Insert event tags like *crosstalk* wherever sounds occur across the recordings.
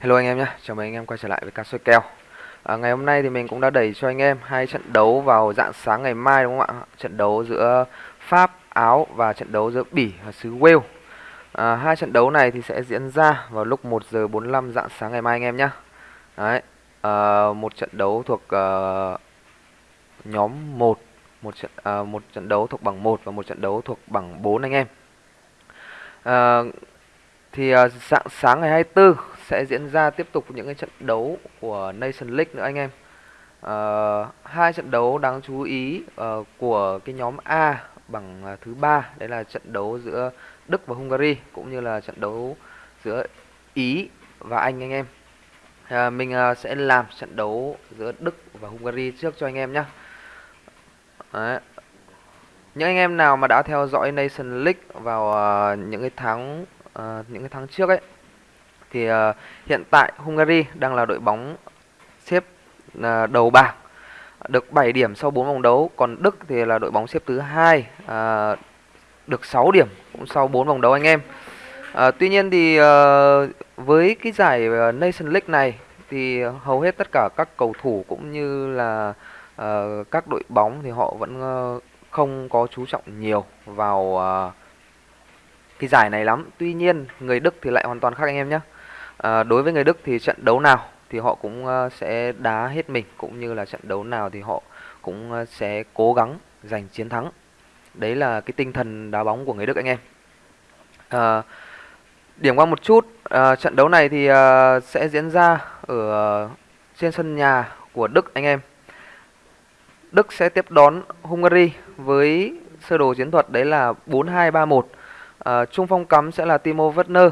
Hello anh em nhé, chào mừng anh em quay trở lại với cá soi kèo. À, Ngày hôm nay thì mình cũng đã đẩy cho anh em hai trận đấu vào dạng sáng ngày mai đúng không ạ? Trận đấu giữa Pháp, Áo và trận đấu giữa Bỉ và xứ Wales. À, Hai trận đấu này thì sẽ diễn ra vào lúc 1 giờ 45 dạng sáng ngày mai anh em nhé. Đấy, à, một trận đấu thuộc uh, nhóm 1 một trận à, một trận đấu thuộc bảng 1 và một trận đấu thuộc bảng 4 anh em. À, thì uh, dạng sáng ngày 24 sẽ diễn ra tiếp tục những cái trận đấu của Nation League nữa anh em. Uh, hai trận đấu đáng chú ý uh, của cái nhóm A bằng uh, thứ ba đấy là trận đấu giữa Đức và Hungary cũng như là trận đấu giữa Ý và Anh anh em. Ờ, à, mình uh, sẽ làm trận đấu giữa Đức và Hungary trước cho anh em nhé. Đấy. Những anh em nào mà đã theo dõi Nation League vào uh, những cái tháng uh, những cái tháng trước ấy thì uh, hiện tại Hungary đang là đội bóng xếp uh, đầu bảng được 7 điểm sau 4 vòng đấu, còn Đức thì là đội bóng xếp thứ hai uh, được 6 điểm cũng sau 4 vòng đấu anh em. Uh, tuy nhiên thì uh, với cái giải Nation League này thì hầu hết tất cả các cầu thủ cũng như là uh, các đội bóng thì họ vẫn uh, không có chú trọng nhiều vào uh, cái giải này lắm. Tuy nhiên người Đức thì lại hoàn toàn khác anh em nhé. À, đối với người Đức thì trận đấu nào thì họ cũng ờ, sẽ đá hết mình cũng như là trận đấu nào thì họ cũng ờ, sẽ cố gắng giành chiến thắng. Đấy là cái tinh thần đá bóng của người Đức anh em. À, điểm qua một chút, à, trận đấu này thì à, sẽ diễn ra ở trên sân nhà của Đức anh em. Đức sẽ tiếp đón Hungary với sơ đồ chiến thuật đấy là 4-2-3-1. À, trung phong cắm sẽ là Timo Werner.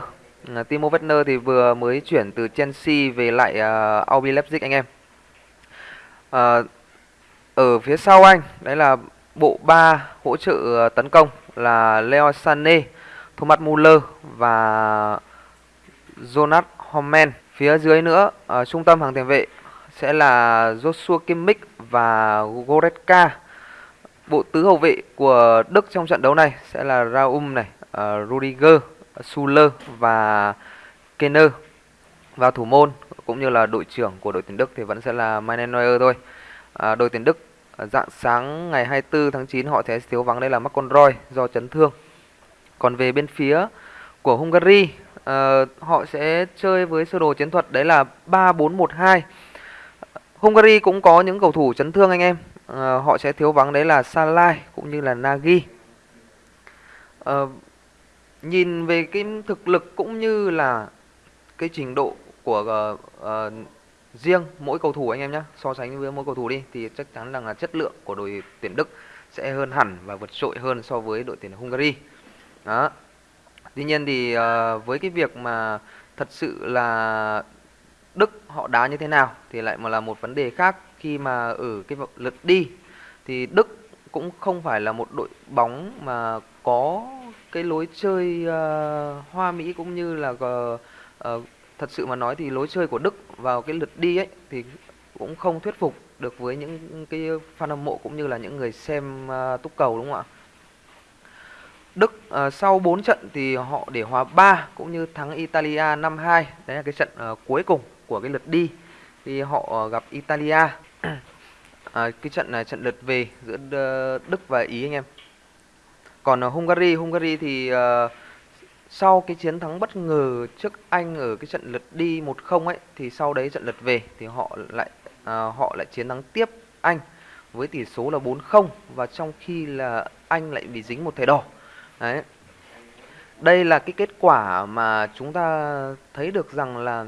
Timo Werner thì vừa mới chuyển từ Chelsea về lại à, uh, RB Leipzig anh em. Uh, ở phía sau anh, đấy là bộ ba hỗ trợ à, tấn công là Leo Sané, Thomas Muller và Jonas Homen. Phía dưới nữa, ở trung tâm hàng tiền vệ sẽ là Joshua Kimmich và Goretzka. Bộ tứ hậu vệ của Đức trong trận đấu này sẽ là Raum này, uh, Rudiger, Suler và Kenner. Vào thủ môn cũng như là đội trưởng của đội tuyển Đức thì vẫn sẽ là Manuel Neuer thôi. À, đội tuyển Đức à, dạng sáng ngày 24 tháng 9 họ sẽ thiếu vắng đây là McConroy do chấn thương. Còn về bên phía của Hungary uh, họ sẽ chơi với sơ đồ chiến thuật đấy là 3-4-1-2. Hungary cũng có những cầu thủ chấn thương anh em. Uh, họ sẽ thiếu vắng đấy là Salai cũng như là Nagy. Uh, nhìn về cái thực lực cũng như là cái trình độ của uh, uh, riêng mỗi cầu thủ anh em nhé so sánh với mỗi cầu thủ đi thì chắc chắn rằng là chất lượng của đội tuyển Đức sẽ hơn hẳn và vượt trội hơn so với đội tuyển Hungary. Đó. Tuy nhiên thì uh, với cái việc mà thật sự là Đức họ đá như thế nào thì lại mà là một vấn đề khác khi mà ở cái lượt đi thì Đức cũng không phải là một đội bóng mà có cái lối chơi uh, hoa mỹ cũng như là uh, uh, thật sự mà nói thì lối chơi của Đức vào cái lượt đi ấy thì cũng không thuyết phục được với những cái fan hâm mộ cũng như là những người xem uh, túc cầu đúng không ạ? Đức uh, sau 4 trận thì họ để hòa 3 cũng như thắng Italia 5-2. Đấy là cái trận uh, cuối cùng của cái lượt đi thì họ uh, gặp Italia. à, *clears throat* cái trận này trận lượt về giữa Đức và Ý anh em. Còn ở Hungary, Hungary thì uh, sau cái chiến thắng bất ngờ trước Anh ở cái trận lượt đi 1-0 ấy thì sau đấy trận lượt về thì họ lại uh, họ lại chiến thắng tiếp Anh với tỷ số là 4-0 và trong khi là Anh lại bị dính một thẻ đỏ. Đấy. Đây là cái kết quả mà chúng ta thấy được rằng là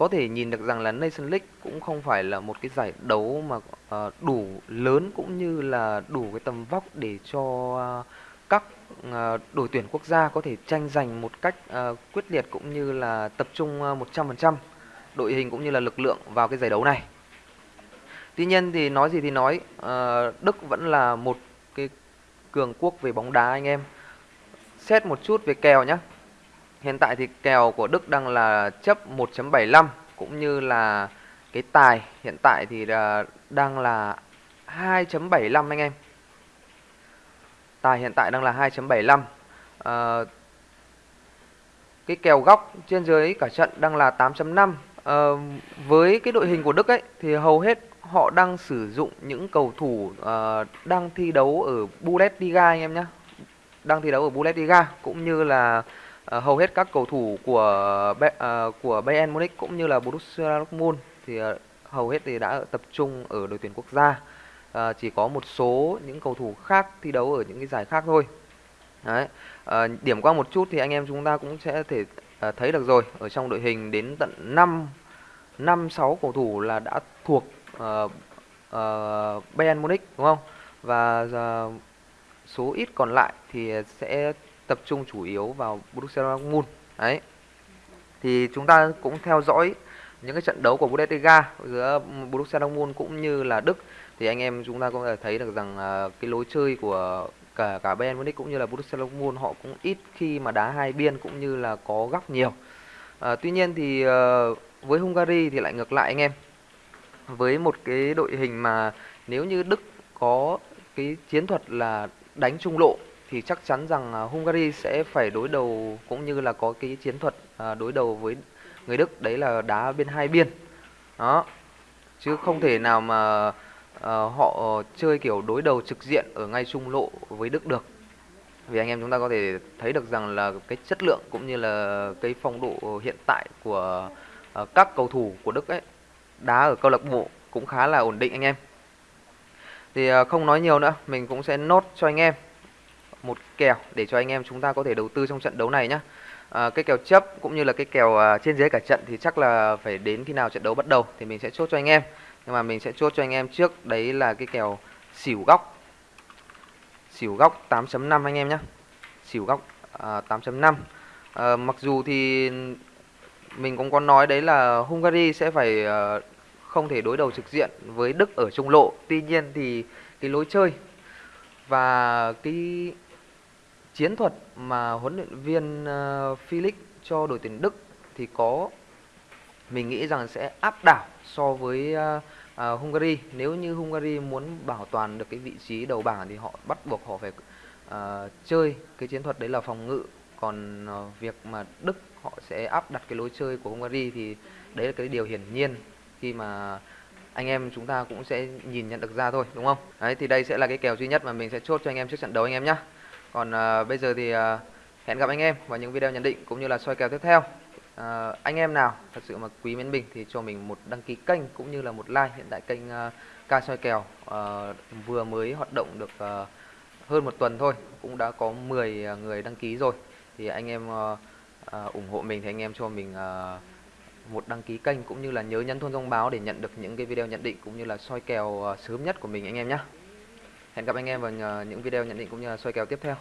có thể nhìn được rằng là Nation League cũng không phải là một cái giải đấu mà uh, đủ lớn cũng như là đủ cái tầm vóc để cho uh, các uh, đội tuyển quốc gia có thể tranh giành một cách uh, quyết liệt cũng như là tập trung uh, 100% đội hình cũng như là lực lượng vào cái giải đấu này. Tuy nhiên thì nói gì thì nói, uh, Đức vẫn là một cái cường quốc về bóng đá anh em. Xét một chút về kèo nhé. Hiện tại thì kèo của Đức đang là chấp 1.75 cũng như là cái tài hiện tại thì uh, đang là 2.75 anh em. Tài hiện tại đang là 2.75. À, cái kèo góc trên dưới cả trận đang là 8.5 À, với cái đội hình của Đức ấy thì hầu hết họ đang sử dụng những cầu thủ uh, đang thi đấu ở Bundesliga anh em nhé đang thi đấu ở Bundesliga cũng như là ờ, hầu hết các cầu thủ của Be- ờ, của Bayern Munich cũng như là Borussia Dortmund thì ờ, hầu hết thì đã tập trung ở đội tuyển quốc gia Ờ, chỉ có một số những cầu thủ khác thi đấu ở những cái giải khác thôi Đấy. Ờ, điểm qua một chút thì anh em chúng ta cũng sẽ thể ờ, thấy được rồi ở trong đội hình đến tận 5 5 6 cầu thủ là đã thuộc uh, uh, Bayern Munich đúng không? Và uh, số ít còn lại thì sẽ tập trung chủ yếu vào Borussia Dortmund. Đấy. Thì chúng ta cũng theo dõi những cái trận đấu của Bundesliga giữa Borussia Dortmund cũng như là Đức thì anh em chúng ta cũng có thể thấy được rằng à, cái lối chơi của cả cả Bayern Munich cũng như là Borussia Dortmund họ cũng ít khi mà đá hai biên cũng như là có góc nhiều. À, tuy nhiên thì à, với Hungary thì lại ngược lại anh em. Với một cái đội hình mà nếu như Đức có cái chiến thuật là đánh trung lộ thì chắc chắn rằng à, Hungary sẽ phải đối đầu cũng như là có cái chiến thuật à, đối đầu với người Đức đấy là đá bên hai biên. Đó. Chứ không thể nào mà uh, họ chơi kiểu đối đầu trực diện ở ngay trung lộ với Đức được. Vì anh em chúng ta có thể thấy được rằng là cái chất lượng cũng như là cái phong độ hiện tại của uh, các cầu thủ của Đức ấy đá ở câu lạc bộ cũng khá là ổn định anh em. Thì uh, không nói nhiều nữa, mình cũng sẽ nốt cho anh em một kèo để cho anh em chúng ta có thể đầu tư trong trận đấu này nhé. À, cái kèo chấp cũng như là cái kèo à, trên dưới cả trận thì chắc là phải đến khi nào trận đấu bắt đầu thì mình sẽ chốt cho anh em. Nhưng mà mình sẽ chốt cho anh em trước đấy là cái kèo xỉu góc. Xỉu góc 8.5 anh em nhé. Xỉu góc à, 8.5. À, mặc dù thì mình cũng có nói đấy là Hungary sẽ phải à, không thể đối đầu trực diện với Đức ở trung lộ. Tuy nhiên thì cái lối chơi và cái chiến thuật mà huấn luyện viên ờ, uh, Felix cho đội tuyển Đức thì có mình nghĩ rằng sẽ áp đảo so với uh, uh, Hungary. Nếu như Hungary muốn bảo toàn được cái vị trí đầu bảng thì họ bắt buộc họ phải uh, chơi cái chiến thuật đấy là phòng ngự. Còn uh, việc mà Đức họ sẽ áp đặt cái lối chơi của Hungary thì đấy là cái điều hiển nhiên khi mà anh em chúng ta cũng sẽ nhìn nhận được ra thôi đúng không? Đấy thì đây sẽ là cái kèo duy nhất mà mình sẽ chốt cho anh em trước trận đấu anh em nhé. Còn uh, bây giờ thì uh, hẹn gặp anh em vào những video nhận định cũng như là soi kèo tiếp theo. Uh, anh em nào thật sự mà quý mến mình thì cho mình một đăng ký kênh cũng như là một like. Hiện tại kênh uh, ca soi kèo uh, vừa mới hoạt động được uh, hơn một tuần thôi, cũng đã có 10 người đăng ký rồi. Thì anh em uh, uh, ủng hộ mình thì anh em cho mình uh, một đăng ký kênh cũng như là nhớ nhấn chuông thông báo để nhận được những cái video nhận định cũng như là soi kèo uh, sớm nhất của mình anh em nhé. Hẹn gặp anh em vào ờ, những video nhận định cũng như là soi kèo tiếp theo.